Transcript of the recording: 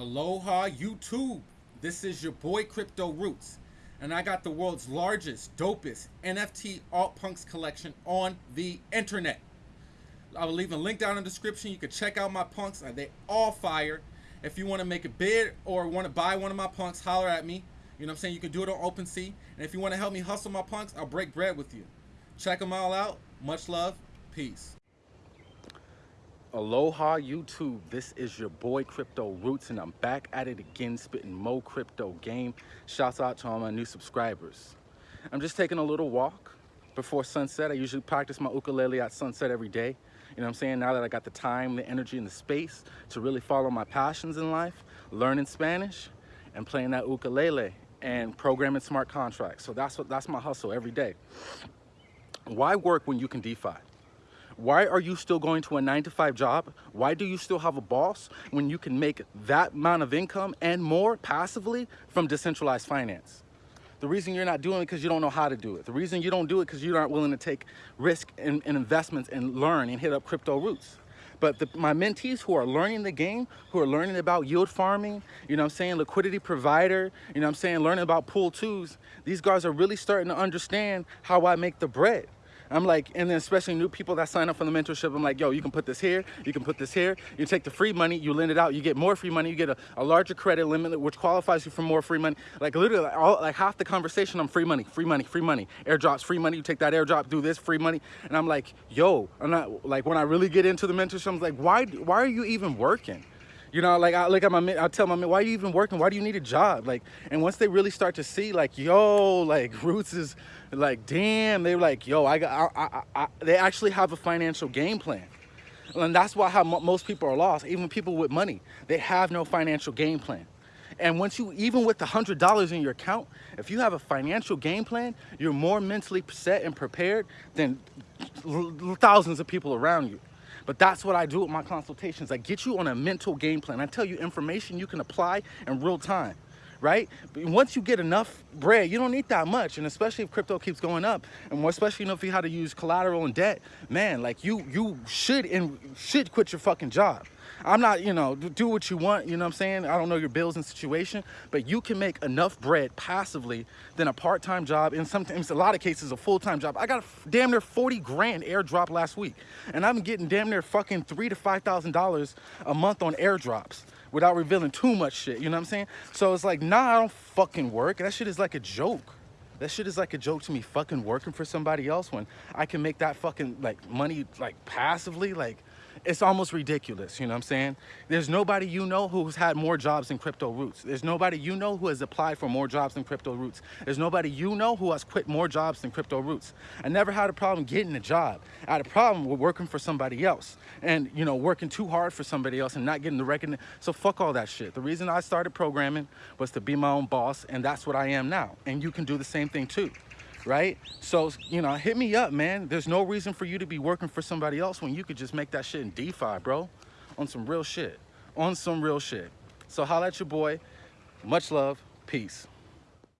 Aloha YouTube. This is your boy Crypto Roots. And I got the world's largest, dopest NFT alt punks collection on the internet. I will leave a link down in the description. You can check out my punks. They all fire. If you want to make a bid or want to buy one of my punks, holler at me. You know what I'm saying? You can do it on OpenSea. And if you want to help me hustle my punks, I'll break bread with you. Check them all out. Much love. Peace. Aloha YouTube, this is your boy Crypto Roots and I'm back at it again spitting mo crypto game. Shouts out to all my new subscribers. I'm just taking a little walk before sunset. I usually practice my ukulele at sunset every day. You know what I'm saying? Now that I got the time, the energy, and the space to really follow my passions in life, learning Spanish and playing that ukulele and programming smart contracts. So that's what that's my hustle every day. Why work when you can DeFi? Why are you still going to a nine to five job? Why do you still have a boss when you can make that amount of income and more passively from decentralized finance? The reason you're not doing it because you don't know how to do it. The reason you don't do it because you aren't willing to take risk and, investments and learn and hit up crypto roots. But the, my mentees who are learning the game, who are learning about yield farming, you know I'm saying, liquidity provider, you know I'm saying, learning about pool twos, these guys are really starting to understand how I make the bread. I'm like, and then especially new people that sign up for the mentorship, I'm like, yo, you can put this here, you can put this here. You take the free money, you lend it out, you get more free money, you get a, a larger credit limit, which qualifies you for more free money. Like literally, all, like half the conversation, I'm free money, free money, free money. Airdrops, free money, you take that airdrop, do this, free money. And I'm like, yo, I'm not, like when I really get into the mentorship, I'm like, why, why are you even working? You know, like I look at my, I tell my, man, why are you even working? Why do you need a job? Like, and once they really start to see, like, yo, like Roots is, like, damn, they're like, yo, I got, I, I, I, they actually have a financial game plan. And that's why how most people are lost, even people with money, they have no financial game plan. And once you, even with the hundred dollars in your account, if you have a financial game plan, you're more mentally set and prepared than thousands of people around you. But that's what I do with my consultations. I get you on a mental game plan. I tell you information you can apply in real time right? But once you get enough bread, you don't need that much. And especially if crypto keeps going up, and more especially you know, if you how to use collateral and debt, man, like you you should and should quit your fucking job. I'm not, you know, do what you want, you know what I'm saying? I don't know your bills and situation, but you can make enough bread passively than a part-time job, in sometimes a lot of cases a full-time job. I got a damn near 40 grand airdrop last week, and I'm getting damn near fucking three to $5,000 a month on airdrops without revealing too much shit, you know what I'm saying? So it's like, nah, I don't fucking work. That shit is like a joke. That shit is like a joke to me fucking working for somebody else when I can make that fucking like money like passively like it's almost ridiculous, you know what I'm saying? There's nobody you know who's had more jobs than Crypto Roots. There's nobody you know who has applied for more jobs than Crypto Roots. There's nobody you know who has quit more jobs than Crypto Roots. I never had a problem getting a job. I had a problem with working for somebody else and, you know, working too hard for somebody else and not getting the recognition. So fuck all that shit. The reason I started programming was to be my own boss and that's what I am now. And you can do the same thing too right? So, you know, hit me up, man. There's no reason for you to be working for somebody else when you could just make that shit in DeFi, bro. On some real shit. On some real shit. So holla at your boy. Much love. Peace.